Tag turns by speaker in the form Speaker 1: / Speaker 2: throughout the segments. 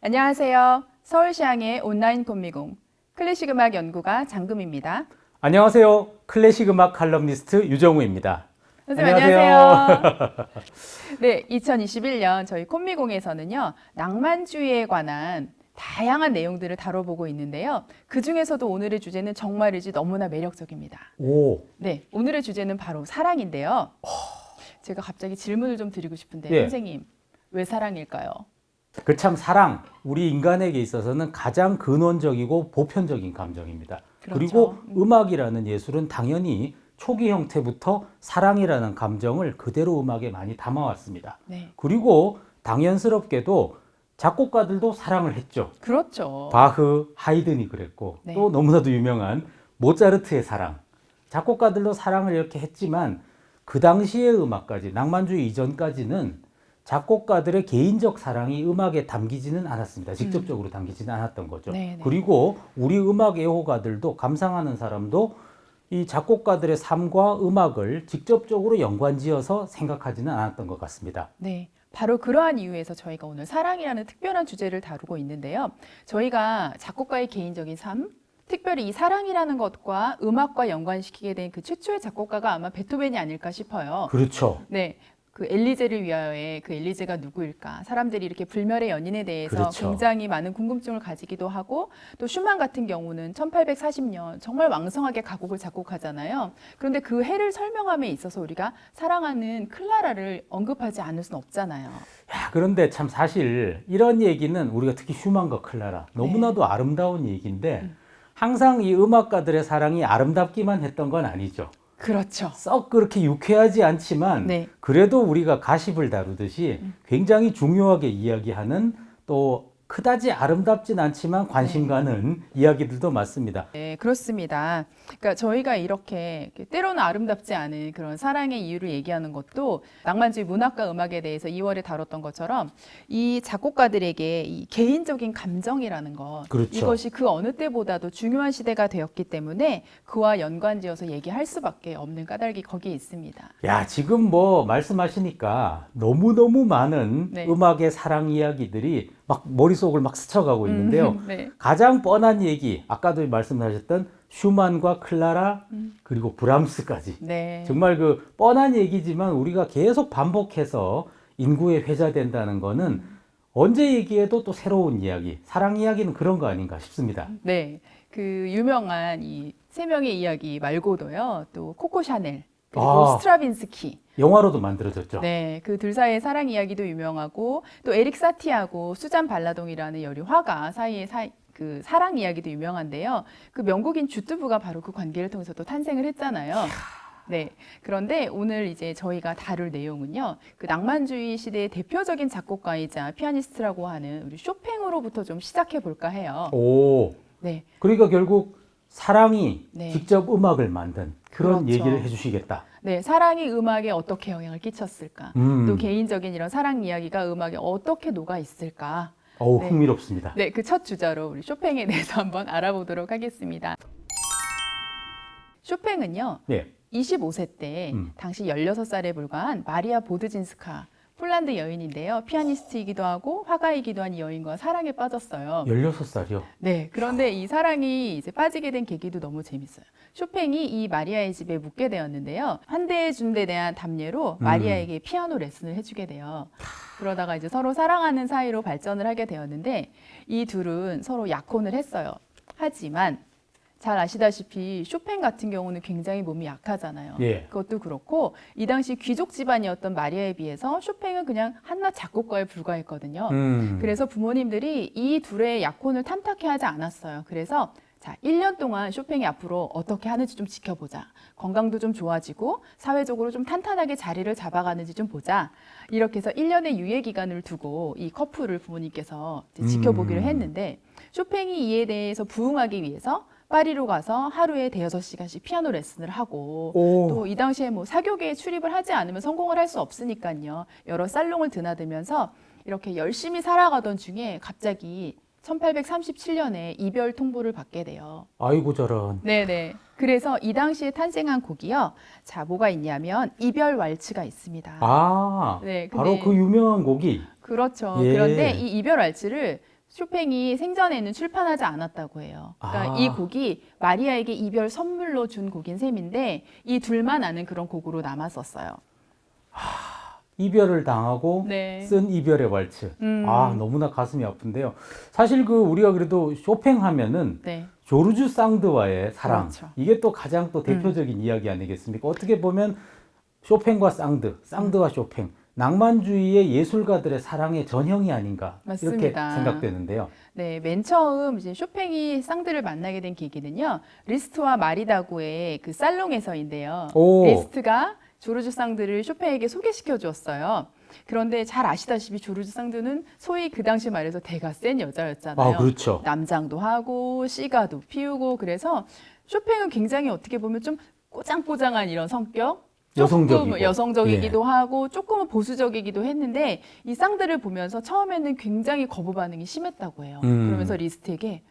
Speaker 1: 안녕하세요. 서울시향의 온라인 꽃미공 클래식 음악 연구가 장금입니다.
Speaker 2: 안녕하세요. 클래식 음악 칼럼니스트 유정우입니다.
Speaker 1: 선생님 안녕하세요. 네, 2021년 저희 콤미공에서는요. 낭만주의에 관한 다양한 내용들을 다뤄보고 있는데요. 그 중에서도 오늘의 주제는 정말이지 너무나 매력적입니다.
Speaker 2: 오,
Speaker 1: 네, 오늘의 주제는 바로 사랑인데요. 제가 갑자기 질문을 좀 드리고 싶은데
Speaker 2: 예.
Speaker 1: 선생님 왜 사랑일까요?
Speaker 2: 그 참 사랑 우리 인간에게 있어서는 가장 근원적이고 보편적인 감정입니다.
Speaker 1: 그렇죠.
Speaker 2: 그리고 음악이라는 예술은 당연히 초기 형태부터 사랑이라는 감정을 그대로 음악에 많이 담아왔습니다.
Speaker 1: 네,
Speaker 2: 그리고 당연스럽게도 작곡가들도 사랑을 했죠.
Speaker 1: 그렇죠.
Speaker 2: 바흐, 하이든이 그랬고
Speaker 1: 네.
Speaker 2: 또 너무나도 유명한 모차르트의 사랑. 작곡가들도 사랑을 이렇게 했지만 그 당시의 음악까지 낭만주의 이전까지는 작곡가들의 개인적 사랑이 음악에 담기지는 않았습니다. 직접적으로 담기지는 않았던 거죠.
Speaker 1: 음. 네, 네.
Speaker 2: 그리고 우리 음악 애호가들도 감상하는 사람도 이 작곡가들의 삶과 음악을 직접적으로 연관지어서 생각하지는 않았던 것 같습니다.
Speaker 1: 네. 바로 그러한 이유에서 저희가 오늘 사랑이라는 특별한 주제를 다루고 있는데요. 저희가 작곡가의 개인적인 삶, 특별히 이 사랑이라는 것과 음악과 연관시키게 된 그 최초의 작곡가가 아마 베토벤이 아닐까 싶어요.
Speaker 2: 그렇죠.
Speaker 1: 네. 그 엘리제를 위하여의 그 엘리제가 누구일까? 사람들이 이렇게 불멸의 연인에 대해서
Speaker 2: 그렇죠.
Speaker 1: 굉장히 많은 궁금증을 가지기도 하고 또 슈만 같은 경우는 1840년 정말 왕성하게 가곡을 작곡하잖아요. 그런데 그 해를 설명함에 있어서 우리가 사랑하는 클라라를 언급하지 않을 수는 없잖아요.
Speaker 2: 야, 그런데 참 사실 이런 얘기는 우리가 특히 슈만과 클라라 너무나도 아름다운 얘기인데
Speaker 1: 음.
Speaker 2: 항상 이 음악가들의 사랑이 아름답기만 했던 건 아니죠.
Speaker 1: 그렇죠.
Speaker 2: 썩 그렇게 유쾌하지 않지만
Speaker 1: 네. 음.
Speaker 2: 그래도 우리가 가십을 다루듯이 굉장히 중요하게 이야기하는 또 그다지 아름답진 않지만 관심
Speaker 1: 네.
Speaker 2: 가는 이야기들도 많습니다.
Speaker 1: 네, 그렇습니다. 그러니까 저희가 이렇게 때로는 아름답지 않은 그런 사랑의 이유를 얘기하는 것도 낭만주의 문학과 음악에 대해서 2월에 다뤘던 것처럼 이 작곡가들에게 이 개인적인 감정이라는 것
Speaker 2: 그렇죠.
Speaker 1: 이것이 그 어느 때보다도 중요한 시대가 되었기 때문에 그와 연관지어서 얘기할 수밖에 없는 까닭이 거기에 있습니다.
Speaker 2: 야, 지금 뭐 말씀하시니까 너무너무 많은
Speaker 1: 네.
Speaker 2: 음악의 사랑 이야기들이 막 머릿속을 막 스쳐가고 있는데요.
Speaker 1: 음, 네.
Speaker 2: 가장 뻔한 얘기, 아까도 말씀하셨던 슈만과 클라라 그리고 브람스까지
Speaker 1: 네.
Speaker 2: 정말 그 뻔한 얘기지만 우리가 계속 반복해서 인구에 회자된다는 거는 언제 얘기해도 또 새로운 이야기, 사랑 이야기는 그런 거 아닌가 싶습니다.
Speaker 1: 네. 그 유명한 이 세 명의 이야기 말고도요. 또 코코 샤넬 그리고
Speaker 2: 아.
Speaker 1: 스트라빈스키
Speaker 2: 영화로도 만들어졌죠.
Speaker 1: 네, 그 둘 사이의 사랑 이야기도 유명하고 또 에릭 사티하고 수잔 발라동이라는 여류 화가 사이의 사, 그 사랑 이야기도 유명한데요. 그 명곡인 Je te veux가 바로 그 관계를 통해서 또 탄생을 했잖아요. 네. 그런데 오늘 이제 저희가 다룰 내용은요. 그 낭만주의 시대의 대표적인 작곡가이자 피아니스트라고 하는 우리 쇼팽으로부터 좀 시작해 볼까 해요.
Speaker 2: 오,
Speaker 1: 네.
Speaker 2: 그러니까 결국 사랑이
Speaker 1: 네.
Speaker 2: 직접 음악을 만든 그런
Speaker 1: 그렇죠.
Speaker 2: 얘기를 해주시겠다.
Speaker 1: 네, 사랑이 음악에 어떻게 영향을 끼쳤을까?
Speaker 2: 음.
Speaker 1: 또 개인적인 이런 사랑 이야기가 음악에 어떻게 녹아 있을까?
Speaker 2: 어우
Speaker 1: 네.
Speaker 2: 흥미롭습니다.
Speaker 1: 네, 그 첫 주자로 우리 쇼팽에 대해서 한번 알아보도록 하겠습니다. 쇼팽은요,
Speaker 2: 네.
Speaker 1: 25세 때
Speaker 2: 음.
Speaker 1: 당시 16살에 불과한 마리아 보드진스카 폴란드 여인인데요. 피아니스트이기도 하고 화가이기도 한이 여인과 사랑에 빠졌어요.
Speaker 2: 16살이요.
Speaker 1: 네, 그런데 이 사랑이 이제 빠지게 된 계기도 너무 재밌어요. 쇼팽이 이 마리아의 집에 묵게 되었는데요. 환대해 준데 대한 답례로
Speaker 2: 음.
Speaker 1: 마리아에게 피아노 레슨을 해주게 돼요. 그러다가 이제 서로 사랑하는 사이로 발전을 하게 되었는데 이 둘은 서로 약혼을 했어요. 하지만 잘 아시다시피 쇼팽 같은 경우는 굉장히 몸이 약하잖아요.
Speaker 2: 예.
Speaker 1: 그것도 그렇고 이 당시 귀족 집안이었던 마리아에 비해서 쇼팽은 그냥 한낱 작곡가에 불과했거든요.
Speaker 2: 음.
Speaker 1: 그래서 부모님들이 이 둘의 약혼을 탐탁해 하지 않았어요. 그래서 자, 1년 동안 쇼팽이 앞으로 어떻게 하는지 좀 지켜보자. 건강도 좀 좋아지고 사회적으로 좀 탄탄하게 자리를 잡아가는지 좀 보자. 이렇게 해서 1년의 유예 기간을 두고 이 커플을 부모님께서 지켜보기로
Speaker 2: 음.
Speaker 1: 했는데 쇼팽이 이에 대해서 부응하기 위해서 파리로 가서 하루에 대여섯 시간씩 피아노 레슨을 하고
Speaker 2: 오.
Speaker 1: 또이 당시에 뭐 사교계에 출입을 하지 않으면 성공을 할 수 없으니까요. 여러 살롱을 드나들면서 이렇게 열심히 살아가던 중에 갑자기 1837년에 이별 통보를 받게 돼요.
Speaker 2: 아이고 저런.
Speaker 1: 네네. 그래서 이 당시에 탄생한 곡이요. 자, 뭐가 있냐면 이별 왈츠가 있습니다.
Speaker 2: 아,
Speaker 1: 네,
Speaker 2: 바로 그 유명한 곡이
Speaker 1: 그렇죠.
Speaker 2: 예.
Speaker 1: 그런데 이 이별 왈츠를 쇼팽이 생전에는 출판하지 않았다고 해요. 그러니까
Speaker 2: 아.
Speaker 1: 이 곡이 마리아에게 이별 선물로 준 곡인 셈인데 이 둘만 아는 그런 곡으로 남았었어요.
Speaker 2: 이별을 당하고
Speaker 1: 네.
Speaker 2: 쓴 이별의 왈츠.
Speaker 1: 음.
Speaker 2: 아 너무나 가슴이 아픈데요. 사실 그 우리가 그래도 쇼팽 하면은
Speaker 1: 네.
Speaker 2: 조르주 상드와의 사랑
Speaker 1: 그렇죠.
Speaker 2: 이게 또 가장 또 대표적인 이야기 아니겠습니까? 어떻게 보면 쇼팽과 상드, 상드와 쇼팽 낭만주의의 예술가들의 사랑의 전형이 아닌가 이렇게
Speaker 1: 맞습니다.
Speaker 2: 생각되는데요.
Speaker 1: 네, 맨 처음 이제 쇼팽이 상드를 만나게 된 계기는요. 리스트와 마리 다구의 그 살롱에서인데요.
Speaker 2: 오.
Speaker 1: 리스트가 조르주 상드를 쇼팽에게 소개시켜 주었어요. 그런데 잘 아시다시피 조르주 쌍드는 소위 그 당시 말해서 대가 센 여자였잖아요.
Speaker 2: 아 그렇죠.
Speaker 1: 남장도 하고 씨가도 피우고 그래서 쇼팽은 굉장히 어떻게 보면 좀 꼬장꼬장한 이런 성격
Speaker 2: 여성적이고. 예.
Speaker 1: 조금 여성적이기도 하고 조금은 보수적이기도 했는데 이 쌍들을 보면서 처음에는 굉장히 거부 반응이 심했다고 해요.
Speaker 2: 음.
Speaker 1: 그러면서 리스트에게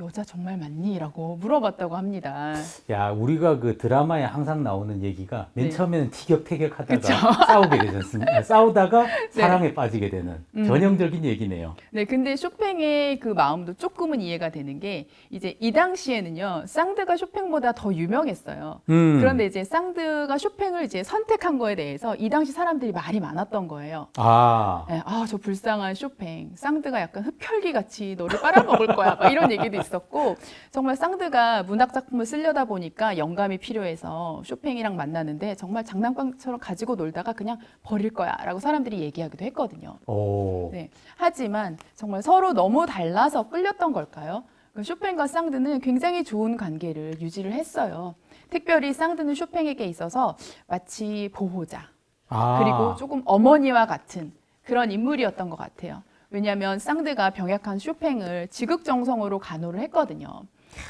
Speaker 1: 여자 정말 맞니? 라고 물어봤다고 합니다.
Speaker 2: 야 우리가 그 드라마에 항상 나오는 얘기가 맨
Speaker 1: 네.
Speaker 2: 처음에는 티격태격하다가
Speaker 1: 그쵸.
Speaker 2: 싸우게 되지 않습니까? 싸우다가 사랑에 빠지게 되는
Speaker 1: 음.
Speaker 2: 전형적인 얘기네요.
Speaker 1: 네, 근데 쇼팽의 그 마음도 조금은 이해가 되는 게 이제 이 당시에는요, 쌍드가 쇼팽보다 더 유명했어요.
Speaker 2: 음.
Speaker 1: 그런데 이제 쌍드가 쇼팽을 이제 선택한 거에 대해서 이 당시 사람들이 말이 많았던 거예요.
Speaker 2: 아
Speaker 1: 네, 아, 저 불쌍한 쇼팽. 쌍드가 약간 흡혈귀 같이 너를 빨아먹을 거야. 막 이런 얘기도 있 었고, 정말 쌍드가 문학 작품을 쓰려다 보니까 영감이 필요해서 쇼팽이랑 만나는데 정말 장난감처럼 가지고 놀다가 그냥 버릴 거야. 라고 사람들이 얘기하기도 했거든요.
Speaker 2: 오.
Speaker 1: 네. 하지만 정말 서로 너무 달라서 끌렸던 걸까요? 그 쇼팽과 쌍드는 굉장히 좋은 관계를 유지를 했어요. 특별히 쌍드는 쇼팽에게 있어서 마치 보호자,
Speaker 2: 아.
Speaker 1: 그리고 조금 어머니와 같은 그런 인물이었던 것 같아요. 왜냐하면 쌍드가 병약한 쇼팽을 지극정성으로 간호를 했거든요.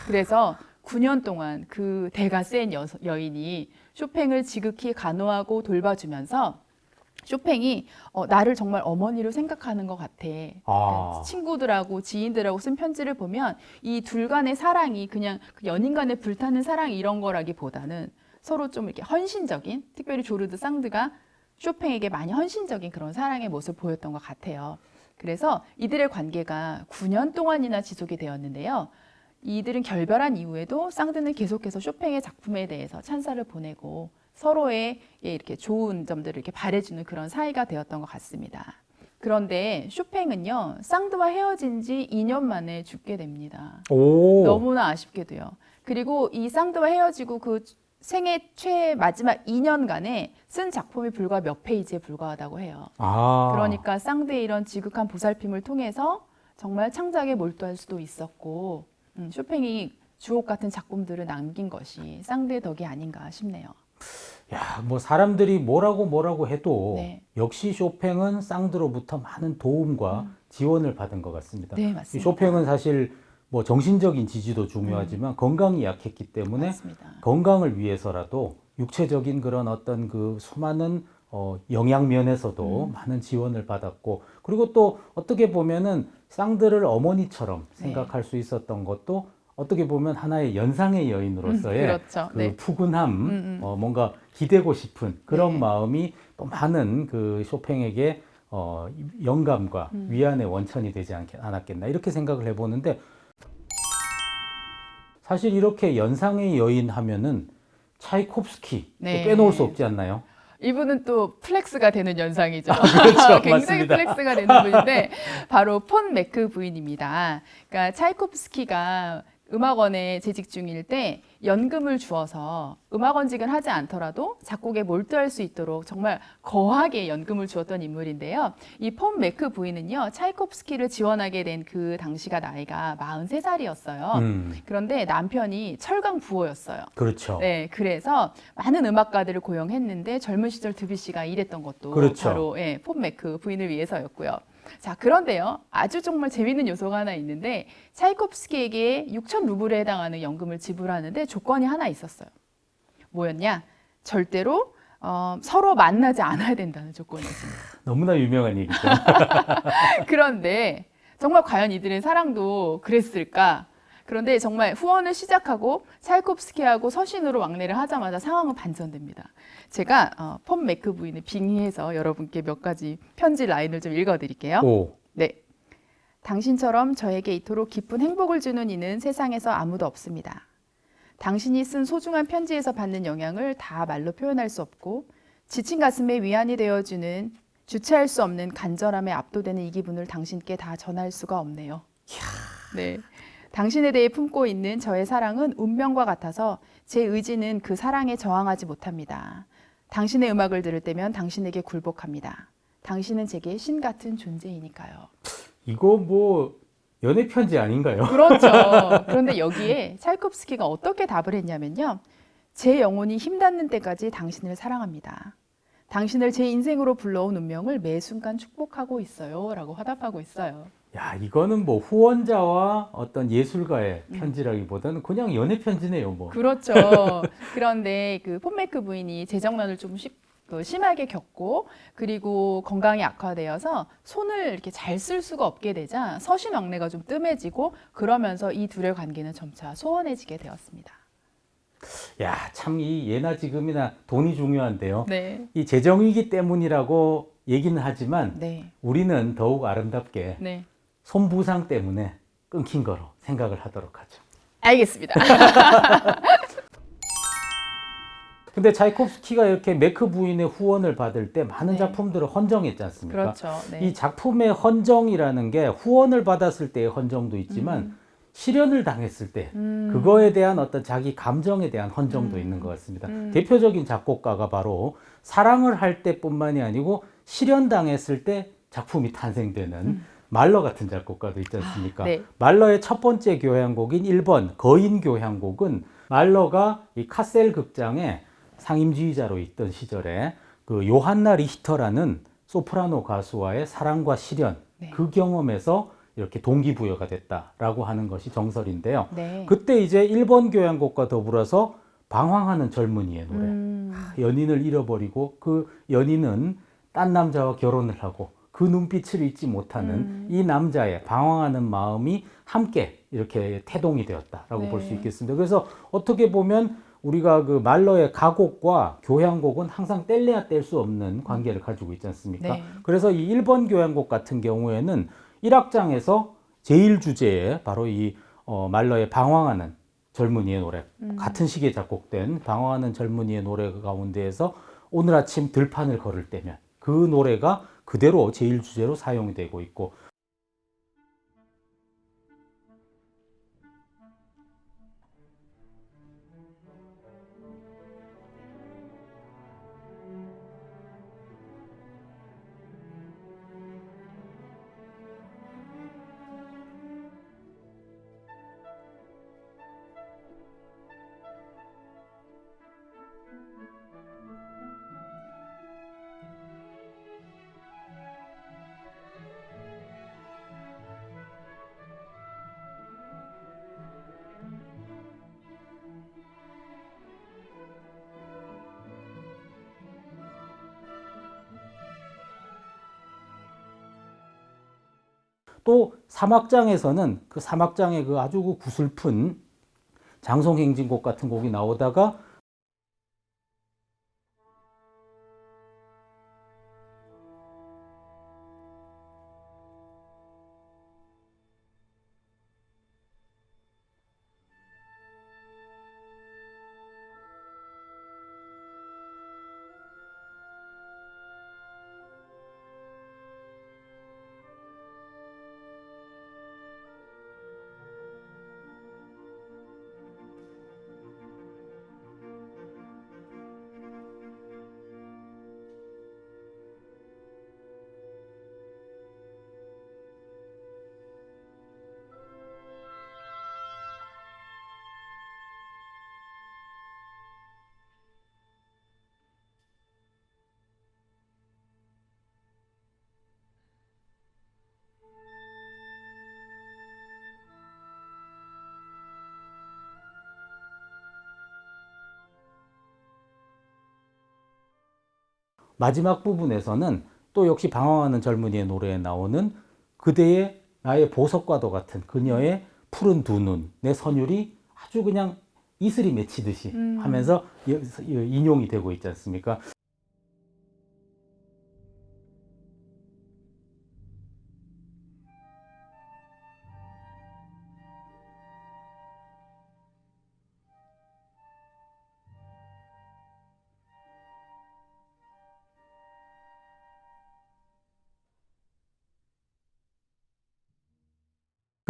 Speaker 1: 그래서 9년 동안 그 대가 센 여, 여인이 쇼팽을 지극히 간호하고 돌봐주면서 쇼팽이 어, 나를 정말 어머니로 생각하는 것 같아.
Speaker 2: 아.
Speaker 1: 친구들하고 지인들하고 쓴 편지를 보면 이 둘 간의 사랑이 그냥 그 연인 간의 불타는 사랑 이런 거라기보다는 서로 좀 이렇게 헌신적인, 특별히 조르드 쌍드가 쇼팽에게 많이 헌신적인 그런 사랑의 모습을 보였던 것 같아요. 그래서 이들의 관계가 9년 동안이나 지속이 되었는데요. 이들은 결별한 이후에도 쌍드는 계속해서 쇼팽의 작품에 대해서 찬사를 보내고 서로의 예, 이렇게 좋은 점들을 이렇게 바래주는 그런 사이가 되었던 것 같습니다. 그런데 쇼팽은요, 쌍드와 헤어진 지 2년 만에 죽게 됩니다.
Speaker 2: 오.
Speaker 1: 너무나 아쉽게도요. 그리고 이 쌍드와 헤어지고 그 생애 최 마지막 2년간에 쓴 작품이 불과 몇 페이지에 불과하다고 해요.
Speaker 2: 아.
Speaker 1: 그러니까 쌍드의 이런 지극한 보살핌을 통해서 정말 창작에 몰두할 수도 있었고 음, 쇼팽이 주옥 같은 작품들을 남긴 것이 쌍드의 덕이 아닌가 싶네요.
Speaker 2: 야, 뭐 사람들이 뭐라고 뭐라고 해도
Speaker 1: 네.
Speaker 2: 역시 쇼팽은 쌍드로부터 많은 도움과 지원을 받은 것 같습니다.
Speaker 1: 네,
Speaker 2: 이
Speaker 1: 맞습니다.
Speaker 2: 쇼팽은 사실 뭐 정신적인 지지도 중요하지만 건강이 약했기 때문에
Speaker 1: 맞습니다.
Speaker 2: 건강을 위해서라도 육체적인 그런 어떤 그 수많은 어, 영양 면에서도
Speaker 1: 음.
Speaker 2: 많은 지원을 받았고 그리고 또 어떻게 보면은 쌍들을 어머니처럼
Speaker 1: 네.
Speaker 2: 생각할 수 있었던 것도 어떻게 보면 하나의 연상의 여인으로서의
Speaker 1: 음, 그렇죠.
Speaker 2: 그
Speaker 1: 네.
Speaker 2: 푸근함,
Speaker 1: 음, 음.
Speaker 2: 어, 뭔가 기대고 싶은 그런
Speaker 1: 네.
Speaker 2: 마음이 또 많은 그 쇼팽에게 어, 영감과
Speaker 1: 음.
Speaker 2: 위안의 원천이 되지 않, 않았겠나 이렇게 생각을 해보는데 사실 이렇게 연상의 여인 하면은 차이콥스키 또
Speaker 1: 네.
Speaker 2: 빼놓을 수 없지 않나요?
Speaker 1: 이분은 또 flex가 되는 연상이죠.
Speaker 2: 그렇죠.
Speaker 1: 굉장히
Speaker 2: 맞습니다.
Speaker 1: flex가 되는 분인데 바로 폰 매크 부인입니다. 그러니까 차이콥스키가 음악원에 재직 중일 때 연금을 주어서 음악원직을 하지 않더라도 작곡에 몰두할 수 있도록 정말 거하게 연금을 주었던 인물인데요. 이폰 매크 부인은요, 차이콥스키를 지원하게 된 그 당시가 나이가 43살이었어요.
Speaker 2: 음,
Speaker 1: 그런데 남편이 철강 부호였어요.
Speaker 2: 그렇죠.
Speaker 1: 네, 그래서 많은 음악가들을 고용했는데 젊은 시절 드뷔시가 일했던 것도
Speaker 2: 그렇죠.
Speaker 1: 바로 예, 폰 매크 부인을 위해서였고요. 자, 그런데요. 아주 정말 재밌는 요소가 하나 있는데 차이콥스키에게 6천 루블에 해당하는 연금을 지불하는데 조건이 하나 있었어요. 뭐였냐? 절대로 어, 서로 만나지 않아야 된다는 조건이었습니다.
Speaker 2: 너무나 유명한 얘기죠.
Speaker 1: 그런데 정말 과연 이들의 사랑도 그랬을까? 그런데 정말 후원을 시작하고 차이콥스키하고 서신으로 왕래를 하자마자 상황은 반전됩니다. 제가 어, 폰 매크 부인을 빙의해서 여러분께 몇 가지 편지 라인을 좀 읽어드릴게요.
Speaker 2: 오,
Speaker 1: 네. 당신처럼 저에게 이토록 기쁜 행복을 주는 이는 세상에서 아무도 없습니다. 당신이 쓴 소중한 편지에서 받는 영향을 다 말로 표현할 수 없고 지친 가슴에 위안이 되어주는 주체할 수 없는 간절함에 압도되는 이 기분을 당신께 다 전할 수가 없네요. 네. 당신에 대해 품고 있는 저의 사랑은 운명과 같아서 제 의지는 그 사랑에 저항하지 못합니다. 당신의 음악을 들을 때면 당신에게 굴복합니다. 당신은 제게 신 같은 존재이니까요.
Speaker 2: 이거 뭐 연애 편지 아닌가요?
Speaker 1: 그렇죠. 그런데 여기에 찰콥스키가 어떻게 답을 했냐면요. 제 영혼이 힘닿는 때까지 당신을 사랑합니다. 당신을 제 인생으로 불러온 운명을 매 순간 축복하고 있어요. 라고 화답하고 있어요.
Speaker 2: 야, 이거는 뭐 후원자와 어떤 예술가의
Speaker 1: 음.
Speaker 2: 편지라기보다는 그냥 연애 편지네요, 뭐.
Speaker 1: 그렇죠. 그런데 그 폼메크 부인이 재정난을 좀 심, 그 심하게 겪고 그리고 건강이 악화되어서 손을 이렇게 잘 쓸 수가 없게 되자 서신 왕래가 좀 뜸해지고 그러면서 이 둘의 관계는 점차 소원해지게 되었습니다.
Speaker 2: 야, 참 이 예나 지금이나 돈이 중요한데요.
Speaker 1: 네.
Speaker 2: 이 재정위기 때문이라고 얘기는 하지만
Speaker 1: 네.
Speaker 2: 우리는 더욱 아름답게
Speaker 1: 네.
Speaker 2: 손부상 때문에 끊긴 거로 생각을 하도록 하죠.
Speaker 1: 알겠습니다.
Speaker 2: 근데 차이콥스키가 이렇게 메크 부인의 후원을 받을 때 많은
Speaker 1: 네.
Speaker 2: 작품들을 헌정했지 않습니까?
Speaker 1: 그렇죠. 네.
Speaker 2: 이 작품의 헌정이라는 게 후원을 받았을 때의 헌정도 있지만
Speaker 1: 음.
Speaker 2: 실현을 당했을 때
Speaker 1: 음.
Speaker 2: 그거에 대한 어떤 자기 감정에 대한 헌정도
Speaker 1: 음.
Speaker 2: 있는 것 같습니다.
Speaker 1: 음.
Speaker 2: 대표적인 작곡가가 바로 사랑을 할 때뿐만이 아니고 실현당했을 때 작품이 탄생되는
Speaker 1: 음.
Speaker 2: 말러 같은 작곡가도 있지 않습니까?
Speaker 1: 네.
Speaker 2: 말러의 첫 번째 교향곡인 1번 거인 교향곡은 말러가 이 카셀 극장의 상임지휘자로 있던 시절에 그 요한나 리히터라는 소프라노 가수와의 사랑과 실현
Speaker 1: 네.
Speaker 2: 그 경험에서 이렇게 동기부여가 됐다라고 하는 것이 정설인데요.
Speaker 1: 네.
Speaker 2: 그때 이제 1번 교향곡과 더불어서 방황하는 젊은이의 노래.
Speaker 1: 음.
Speaker 2: 연인을 잃어버리고 그 연인은 딴 남자와 결혼을 하고 그 눈빛을 잊지 못하는
Speaker 1: 음.
Speaker 2: 이 남자의 방황하는 마음이 함께 이렇게 태동이 되었다라고
Speaker 1: 네.
Speaker 2: 볼수 있겠습니다. 그래서 어떻게 보면 우리가 그 말러의 가곡과 교향곡은 항상 뗄래야 뗄 수 없는 관계를 가지고 있지 않습니까?
Speaker 1: 네.
Speaker 2: 그래서 이 1번 교향곡 같은 경우에는 1악장에서 제일 주제에 바로 이 어, 말러의 방황하는 젊은이의 노래
Speaker 1: 음.
Speaker 2: 같은 시기에 작곡된 방황하는 젊은이의 노래 가운데에서 오늘 아침 들판을 걸을 때면 그 노래가 그대로 제일 주제로 사용이 되고 있고 또 사막장에서는 그 사막장의 그 아주 그 구슬픈 장송행진곡 같은 곡이 나오다가 마지막 부분에서는 또 역시 방황하는 젊은이의 노래에 나오는 그대의 나의 보석과도 같은 그녀의 푸른 두 눈, 내 선율이 아주 그냥 이슬이 맺히듯이
Speaker 1: 음.
Speaker 2: 하면서 인용이 되고 있지 않습니까?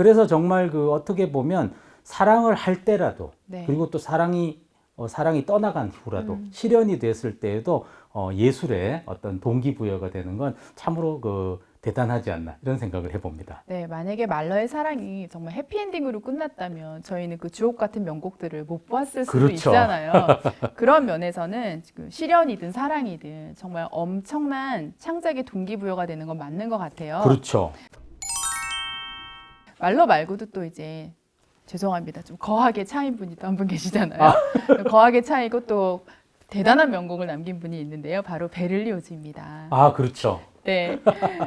Speaker 2: 그래서 정말 그 어떻게 보면 사랑을 할 때라도
Speaker 1: 네.
Speaker 2: 그리고 또 사랑이 어, 사랑이 떠나간 후라도
Speaker 1: 음.
Speaker 2: 실현이 됐을 때에도 어, 예술의 어떤 동기부여가 되는 건 참으로 그 대단하지 않나 이런 생각을 해봅니다.
Speaker 1: 네, 만약에 말러의 사랑이 정말 해피엔딩으로 끝났다면 저희는 그 주옥 같은 명곡들을 못 봤을 수도
Speaker 2: 그렇죠.
Speaker 1: 있잖아요. 그런 면에서는 그 실현이든 사랑이든 정말 엄청난 창작의 동기부여가 되는 건 맞는 것 같아요.
Speaker 2: 그렇죠.
Speaker 1: 말러 말고도 또 이제 죄송합니다. 좀 거하게 차인 분이 또 한 분 계시잖아요. 거하게 차이고 또 대단한 명곡을 남긴 분이 있는데요. 바로 베를리오즈입니다.
Speaker 2: 아 그렇죠.
Speaker 1: 네.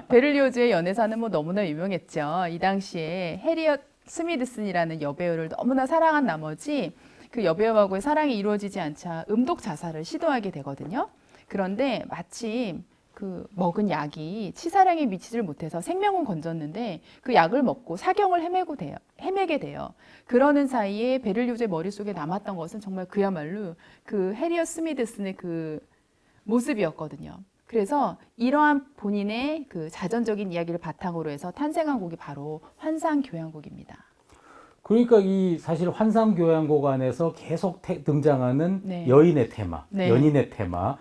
Speaker 1: 베를리오즈의 연애사는 뭐 너무나 유명했죠. 이 당시에 해리엇 스미드슨이라는 여배우를 너무나 사랑한 나머지 그 여배우하고의 사랑이 이루어지지 않자 음독 자살을 시도하게 되거든요. 그런데 마침 그 먹은 약이 치사량에 미치질 못해서 생명은 건졌는데 그 약을 먹고 사경을 헤매고 돼요. 헤매게 돼요. 그러는 사이에 베를리오즈의 머릿속에 남았던 것은 정말 그야말로 그 해리엇 스미드슨의 그 모습이었거든요. 그래서 이러한 본인의 그 자전적인 이야기를 바탕으로 해서 탄생한 곡이 바로 환상교향곡입니다.
Speaker 2: 그러니까 이 사실 환상교향곡 안에서 계속 태- 등장하는
Speaker 1: 네.
Speaker 2: 여인의 테마,
Speaker 1: 네.
Speaker 2: 연인의 테마.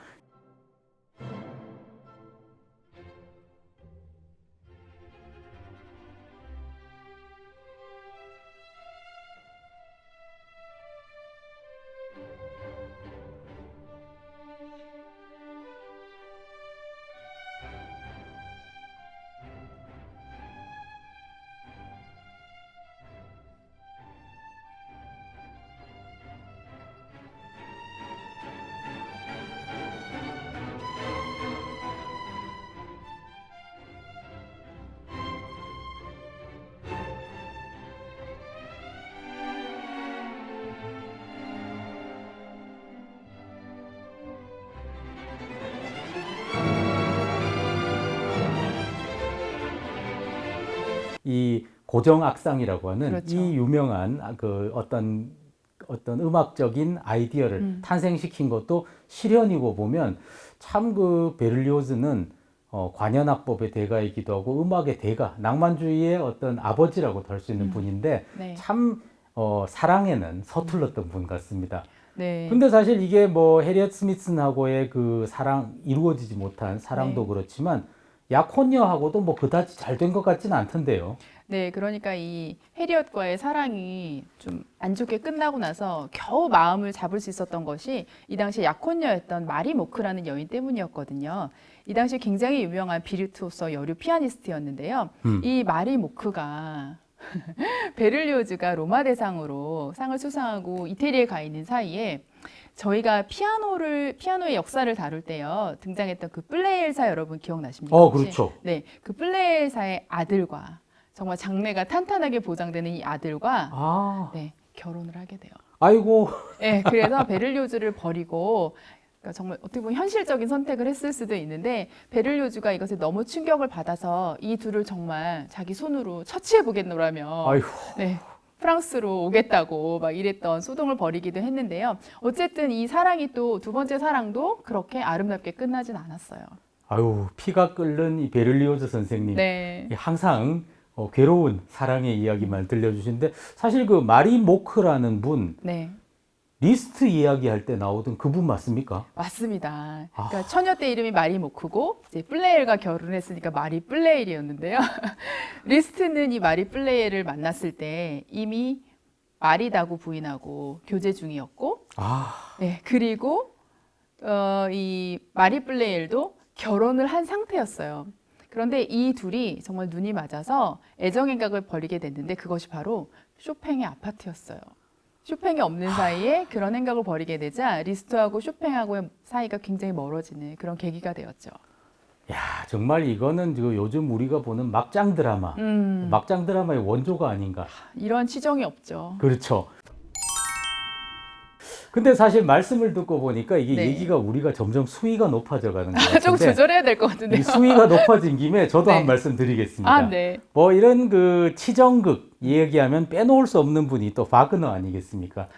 Speaker 2: 이 고정악상이라고 하는
Speaker 1: 그렇죠.
Speaker 2: 이 유명한 아, 그 어떤 어떤 음악적인 아이디어를
Speaker 1: 음.
Speaker 2: 탄생시킨 것도 실현이고 보면 참 그 베를리오즈는 어, 관현악법의 대가이기도 하고 음악의 대가, 낭만주의의 어떤 아버지라고도 할수 있는
Speaker 1: 음.
Speaker 2: 분인데
Speaker 1: 네.
Speaker 2: 참 어, 사랑에는 서툴렀던 분 같습니다.
Speaker 1: 네.
Speaker 2: 근데 사실 이게 뭐 해리엇 스미슨하고의 그 사랑 이루어지지 못한 사랑도
Speaker 1: 네.
Speaker 2: 그렇지만 약혼녀하고도 뭐 그다지 잘 된 것 같지는 않던데요.
Speaker 1: 네, 그러니까 이 해리엇과의 사랑이 좀 안 좋게 끝나고 나서 겨우 마음을 잡을 수 있었던 것이 이 당시 약혼녀였던 마리 모크라는 여인 때문이었거든요. 이 당시 굉장히 유명한 비르투오서 여류 피아니스트였는데요.
Speaker 2: 음.
Speaker 1: 이 마리 모크가 베를리오즈가 로마 대상으로 상을 수상하고 이태리에 가 있는 사이에 저희가 피아노를 피아노의 역사를 다룰 때요 등장했던 그 플레이엘사 여러분 기억나십니까?
Speaker 2: 어? 그렇죠.
Speaker 1: 네, 그 플레이엘사의 아들과 정말 장래가 탄탄하게 보장되는 이 아들과
Speaker 2: 아,
Speaker 1: 네 결혼을 하게 돼요.
Speaker 2: 아이고,
Speaker 1: 네, 그래서 베를리오즈를 버리고 그러니까 정말 어떻게 보면 현실적인 선택을 했을 수도 있는데 베를리오즈가 이것에 너무 충격을 받아서 이 둘을 정말 자기 손으로 처치해 보겠노라며
Speaker 2: 아이고.
Speaker 1: 네. 프랑스로 오겠다고 막 이랬던 소동을 벌이기도 했는데요. 어쨌든 이 사랑이 또 두 번째 사랑도 그렇게 아름답게 끝나진 않았어요.
Speaker 2: 아유, 피가 끓는 이 베를리오즈 선생님.
Speaker 1: 네.
Speaker 2: 항상 어, 괴로운 사랑의 이야기만 들려주시는데 사실 그 마리 모크라는 분
Speaker 1: 네.
Speaker 2: 리스트 이야기할 때 나오던 그분 맞습니까?
Speaker 1: 맞습니다.
Speaker 2: 아.
Speaker 1: 그러니까 처녀 때 이름이 마리 모크고 이제 플레이엘과 결혼했으니까 마리 플레이엘이었는데요. 리스트는 이 마리 플레이엘을 만났을 때 이미 마리 다구 부인하고 교제 중이었고,
Speaker 2: 아,
Speaker 1: 네 그리고 어, 이 마리 플레이엘도 결혼을 한 상태였어요. 그런데 이 둘이 정말 눈이 맞아서 애정행각을 벌이게 됐는데 그것이 바로 쇼팽의 아파트였어요. 쇼팽이 없는 사이에 그런 행각을 벌이게 되자 리스트하고 쇼팽하고의 사이가 굉장히 멀어지는 그런 계기가 되었죠.
Speaker 2: 야 정말 이거는 요즘 우리가 보는 막장 드라마,
Speaker 1: 음,
Speaker 2: 막장 드라마의 원조가 아닌가.
Speaker 1: 이런 치정이 없죠.
Speaker 2: 그렇죠. 근데 사실 말씀을 듣고 보니까 이게
Speaker 1: 네.
Speaker 2: 얘기가 우리가 점점 수위가 높아져 가는 것
Speaker 1: 좀
Speaker 2: 같은데
Speaker 1: 조절해야 될 것 같은데요.
Speaker 2: 수위가 높아진 김에 저도
Speaker 1: 네.
Speaker 2: 한 말씀 드리겠습니다.
Speaker 1: 아, 네.
Speaker 2: 뭐 이런 그 치정극 얘기하면 빼놓을 수 없는 분이 또 바그너 아니겠습니까?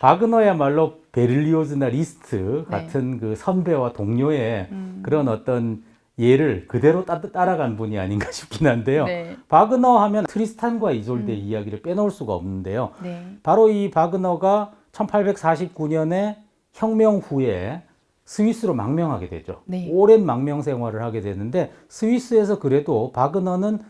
Speaker 2: 바그너야말로 베를리오즈나 리스트
Speaker 1: 네.
Speaker 2: 같은 그 선배와 동료의
Speaker 1: 음,
Speaker 2: 그런 어떤 예를 그대로 따, 따라간 분이 아닌가 싶긴 한데요.
Speaker 1: 네.
Speaker 2: 바그너 하면 트리스탄과 이졸데 이야기를 빼놓을 수가 없는데요.
Speaker 1: 네.
Speaker 2: 바로 이 바그너가 1849년에 혁명 후에 스위스로 망명하게 되죠.
Speaker 1: 네.
Speaker 2: 오랜 망명 생활을 하게 되는데 스위스에서 그래도 바그너는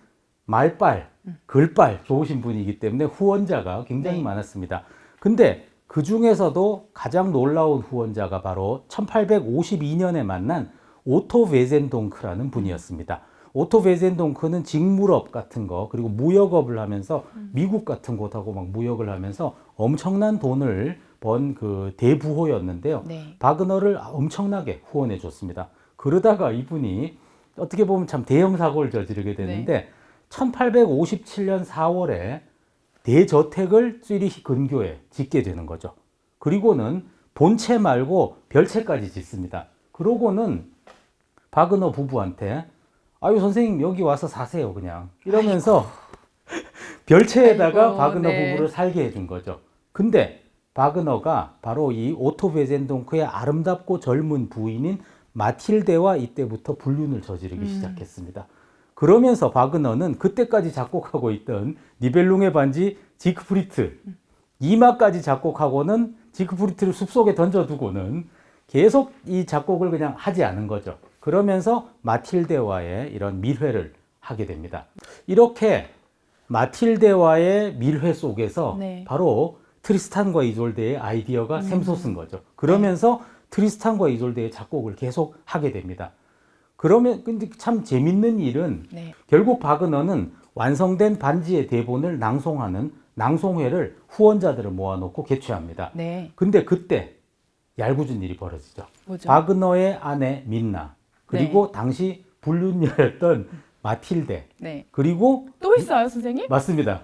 Speaker 2: 말빨, 글빨 좋으신 분이기 때문에 후원자가 굉장히
Speaker 1: 네.
Speaker 2: 많았습니다. 근데 그 중에서도 가장 놀라운 후원자가 바로 1852년에 만난 오토 베젠동크라는 분이었습니다. 오토 베젠동크는 직물업 같은 거 그리고 무역업을 하면서 미국 같은 곳하고 막 무역을 하면서 엄청난 돈을 번 그 대부호였는데요.
Speaker 1: 네.
Speaker 2: 바그너를 엄청나게 후원해 줬습니다. 그러다가 이분이 어떻게 보면 참 대형 사고를 저지르게 되는데 1857년 4월에 대저택을 취리히 근교에 짓게 되는 거죠. 그리고는 본체 말고 별채까지 짓습니다. 그러고는 바그너 부부한테 아유 선생님 여기 와서 사세요 그냥 이러면서 별채에다가
Speaker 1: 아이고,
Speaker 2: 바그너
Speaker 1: 네.
Speaker 2: 부부를 살게 해준 거죠. 근데 바그너가 바로 이 오토 베젠동크의 아름답고 젊은 부인인 마틸데와 이때부터 불륜을 저지르기
Speaker 1: 음.
Speaker 2: 시작했습니다. 그러면서 바그너는 그때까지 작곡하고 있던 니벨룽의 반지 지크프리트 이마까지 작곡하고는 지크프리트를 숲속에 던져두고는 계속 이 작곡을 그냥 하지 않은 거죠. 그러면서 마틸데와의 이런 밀회를 하게 됩니다. 이렇게 마틸데와의 밀회 속에서
Speaker 1: 네.
Speaker 2: 바로 트리스탄과 이졸데의 아이디어가 샘솟은 거죠. 그러면서 트리스탄과 이졸데의 작곡을 계속 하게 됩니다. 그러면 근데 참 재밌는 일은
Speaker 1: 네.
Speaker 2: 결국 바그너는 완성된 반지의 대본을 낭송하는 낭송회를 후원자들을 모아놓고 개최합니다.
Speaker 1: 네.
Speaker 2: 근데 그때 얄궂은 일이 벌어지죠.
Speaker 1: 뭐죠?
Speaker 2: 바그너의 아내 민나 그리고 당시 불륜녀였던 마틸데
Speaker 1: 네.
Speaker 2: 그리고
Speaker 1: 또 있어요, 선생님?
Speaker 2: 맞습니다.